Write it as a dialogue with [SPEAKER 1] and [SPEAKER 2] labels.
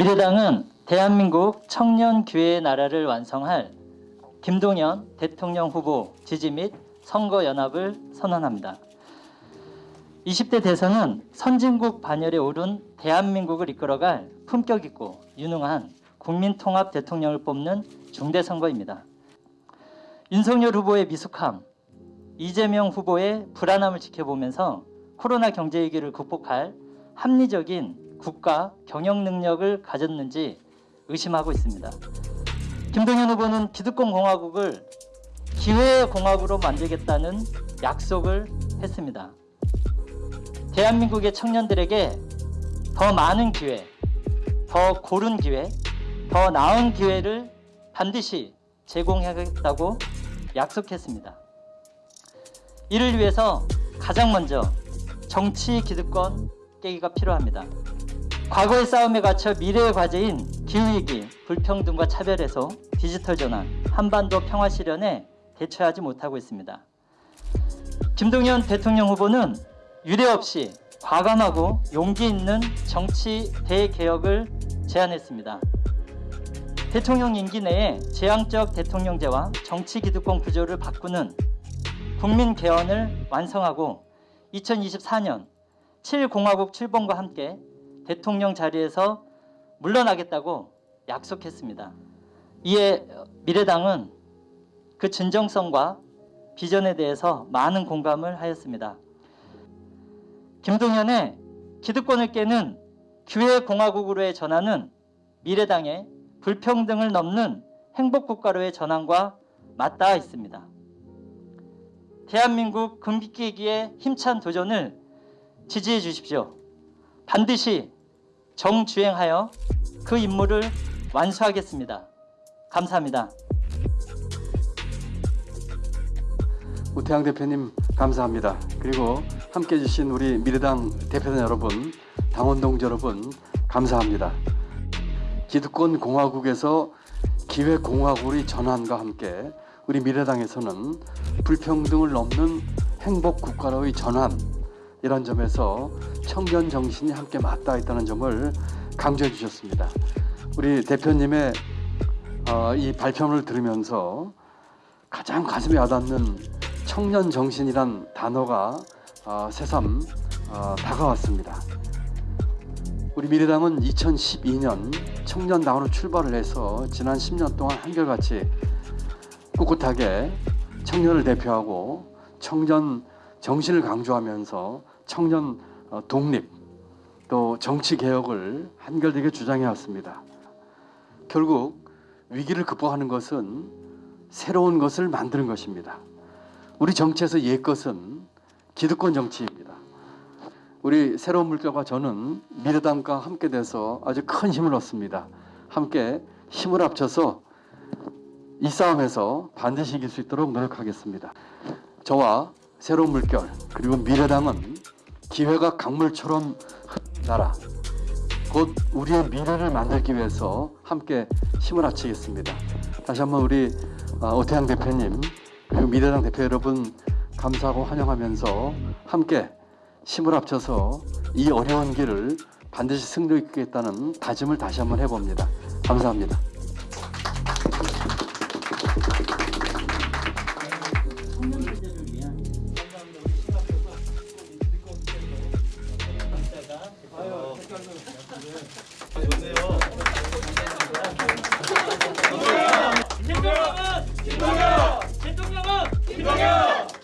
[SPEAKER 1] 미래당은 대한민국 청년 기회의 나라를 완성할 김동연 대통령 후보 지지 및 선거 연합을 선언합니다. 20대 대선은 선진국 반열에 오른 대한민국을 이끌어갈 품격 있고 유능한 국민 통합 대통령을 뽑는 중대 선거입니다. 윤석열 후보의 미숙함, 이재명 후보의 불안함을 지켜보면서 코로나 경제 위기를 극복할 합리적인 국가 경영 능력을 가졌는지 의심하고 있습니다. 김동연 후보는 기득권 공화국을 기회의 공화국으로 만들겠다는 약속을 했습니다. 대한민국의 청년들에게 더 많은 기회, 더 고른 기회, 더 나은 기회를 반드시 제공하겠다고 약속했습니다. 이를 위해서 가장 먼저 정치 기득권 깨기가 필요합니다. 과거의 싸움에 갇혀 미래의 과제인 기후위기, 불평등과 차별에서 디지털 전환, 한반도 평화 실현에 대처하지 못하고 있습니다. 김동연 대통령 후보는 유례 없이 과감하고 용기 있는 정치 대개혁을 제안했습니다. 대통령 임기 내에 재앙적 대통령제와 정치 기득권 구조를 바꾸는 국민 개헌을 완성하고 2024년 7공화국 출범과 함께 대통령 자리에서 물러나겠다고 약속했습니다. 이에 미래당은 그 진정성과 비전에 대해서 많은 공감을 하였습니다. 김동연의 기득권을 깨는 기회 공화국으로의 전환은 미래당의 불평등을 넘는 행복국가로의 전환과 맞닿아 있습니다. 대한민국 금기기의 힘찬 도전을 지지해 주십시오. 반드시 정주행하여 그 임무를 완수하겠습니다. 감사합니다.
[SPEAKER 2] 우태양 대표님 감사합니다. 그리고 함께 해주신 우리 미래당 대표단 여러분, 당원 동지 여러분 감사합니다. 기득권 공화국에서 기회 공화국의 전환과 함께 우리 미래당에서는 불평등을 넘는 행복 국가로의 전환 이런 점에서 청년 정신이 함께 맞닿아 있다는 점을 강조해 주셨습니다. 우리 대표님의 어, 이 발표를 들으면서 가장 가슴에 와닿는 청년 정신이란 단어가 어, 새삼 어, 다가왔습니다. 우리 미래당은 2012년 청년당으로 출발을 해서 지난 10년 동안 한결같이 꿋꿋하게 청년을 대표하고 청년 정신을 강조하면서 청년 어, 독립 또 정치 개혁을 한결되게 주장해 왔습니다. 결국 위기를 극복하는 것은 새로운 것을 만드는 것입니다. 우리 정치에서 옛 것은 기득권 정치입니다. 우리 새로운 물결과 저는 미래당과 함께 돼서 아주 큰 힘을 얻습니다. 함께 힘을 합쳐서 이 싸움에서 반드시 이길 수 있도록 노력하겠습니다. 저와 새로운 물결 그리고 미래당은 기회가 강물처럼 나라 곧 우리의 미래를 만들기 위해서 함께 힘을 합치겠습니다. 다시 한번 우리 어, 오태양 대표님 그리고 미래당 대표 여러분 감사하고 환영하면서 함께 힘을 합쳐서 이 어려운 길을 반드시 승리하겠다는 다짐을 다시 한번 해봅니다. 감사합니다. 대통령은 김동현! 대통령은 김동현!